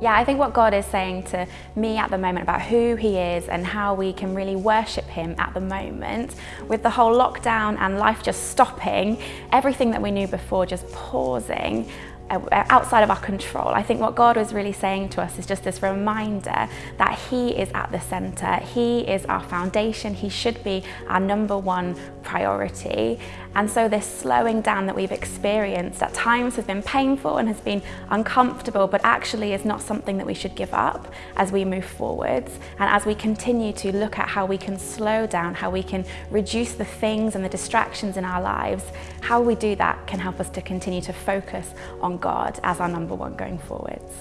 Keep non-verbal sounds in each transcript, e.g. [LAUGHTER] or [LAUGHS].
Yeah, I think what God is saying to me at the moment about who He is and how we can really worship Him at the moment, with the whole lockdown and life just stopping, everything that we knew before just pausing, Uh, outside of our control. I think what God was really saying to us is just this reminder that He is at the centre, He is our foundation, He should be our number one priority. And so this slowing down that we've experienced at times has been painful and has been uncomfortable, but actually is not something that we should give up as we move forwards. And as we continue to look at how we can slow down, how we can reduce the things and the distractions in our lives, how we do that can help us to continue to focus on God as our number one going forwards.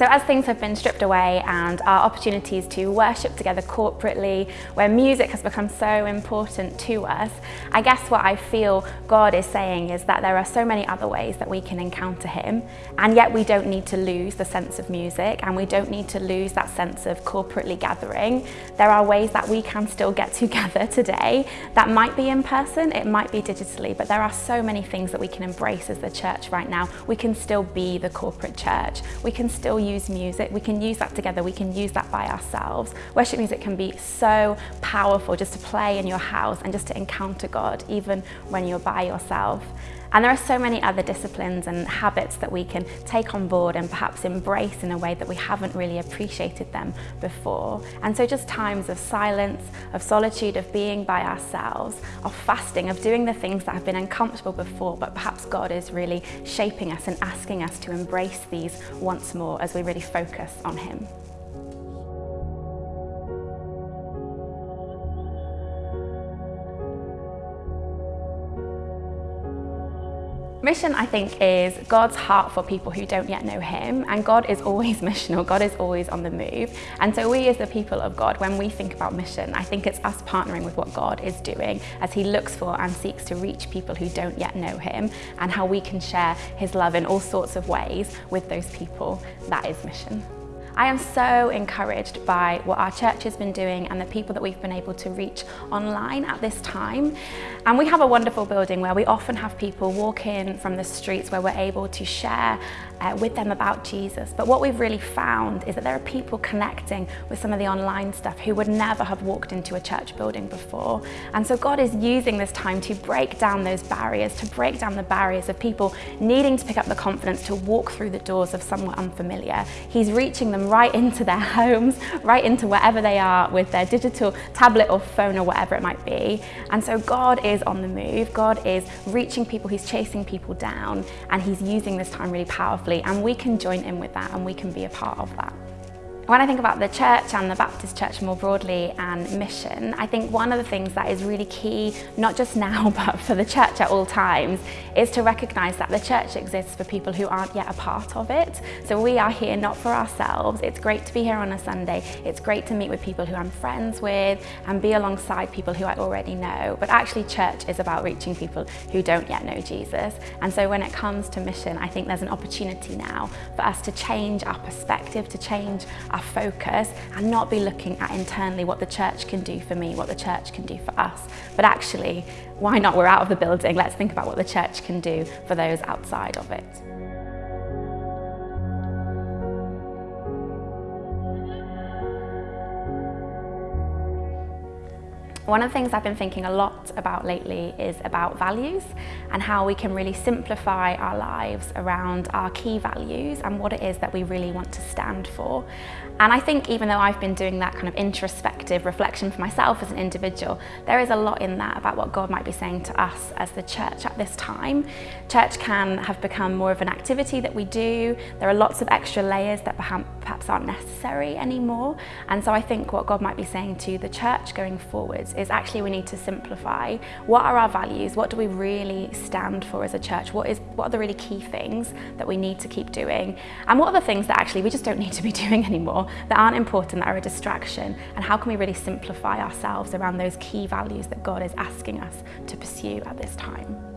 So as things have been stripped away and our opportunities to worship together corporately, where music has become so important to us, I guess what I feel God is saying is that there are so many other ways that we can encounter Him, and yet we don't need to lose the sense of music and we don't need to lose that sense of corporately gathering. There are ways that we can still get [LAUGHS] together today. That might be in person, it might be digitally, but there are so many things that we can embrace as the church right now. We can still be the corporate church. We can still use music, we can use that together, we can use that by ourselves. Worship music can be so powerful just to play in your house and just to encounter God even when you're by yourself. And there are so many other disciplines and habits that we can take on board and perhaps embrace in a way that we haven't really appreciated them before. And so just times of silence, of solitude, of being by ourselves, of fasting, of doing the things that have been uncomfortable before, but perhaps God is really shaping us and asking us to embrace these once more as we really focus on Him. Mission, I think, is God's heart for people who don't yet know Him, and God is always [LAUGHS] missional, God is always on the move. And so we as the people of God, when we think about mission, I think it's us partnering with what God is doing as He looks for and seeks to reach people who don't yet know Him, and how we can share His love in all sorts of ways with those people. That is mission. I am so encouraged by what our church has been doing and the people that we've been able to reach online at this time. And we have a wonderful building where we often have people walk in from the streets where we're able to share uh, with them about Jesus. But what we've really found is that there are people connecting with some of the online stuff who would never have walked into a church building before. And so God is using this time to break down those barriers, to break down the barriers of people needing to pick up the confidence to walk through the doors of somewhere unfamiliar. He's reaching them right into their [LAUGHS] homes, right into wherever they are with their digital tablet or phone or whatever it might be. And so God is on the move. God is reaching people, He's chasing people down, and He's using this time really powerfully. And we can join in with that and we can be a part of that. When I think about the church and the Baptist church more broadly and mission, I think one of the things that is really key, not just now, [LAUGHS] but for the church at all times, is to recognise that the church exists for people who aren't yet a part of it. So we are here not for ourselves. It's great to be here on a Sunday. It's great to meet with people who I'm friends with and be alongside people who I already know. But actually church is about reaching people who don't yet know Jesus. And so when it comes to mission, I think there's an opportunity now for us to change our perspective, to change our our focus and not be looking at internally what the church can do for me, what the church can do for us. But actually, why not? We're out of the building. Let's think about what the church can do for those outside of it. One of the things I've been thinking a lot about lately is about values and how we can really simplify our lives around our key values and what it is that we really want to stand for. And I think even though I've been doing that kind of introspective reflection for myself as an individual, there is a lot in that about what God might be saying to us as the church at this time. Church can have become more of an activity that we do. There are lots of extra layers that perhaps aren't necessary anymore. And so I think what God might be saying to the church going forwards is actually we need to simplify. What are our values? What do we really stand for as a church? What, is, what are the really key things that we need to keep doing? And what are the things that actually we just don't need to be [LAUGHS] doing anymore? that aren't important, that are a distraction, and how can we really simplify ourselves around those key values that God is asking us to pursue at this time.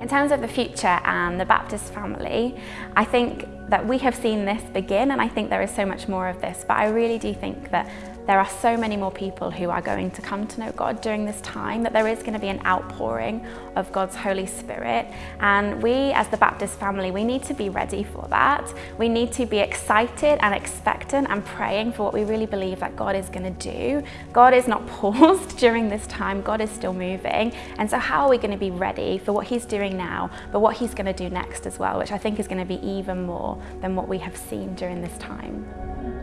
In terms of the future and the Baptist family, I think that we have seen this begin and I think there is so much more of this, but I really do think that there are so many more people who are going to come to know God during this time, that there is going to be an outpouring of God's Holy Spirit. And we, as the Baptist family, we need to be ready for that. We need to be excited and expectant and praying for what we really believe that God is going to do. God is not [LAUGHS] paused during this time, God is still moving. And so, how are we going to be ready for what He's doing now, but what He's going to do next as well, which I think is going to be even more than what we have seen during this time.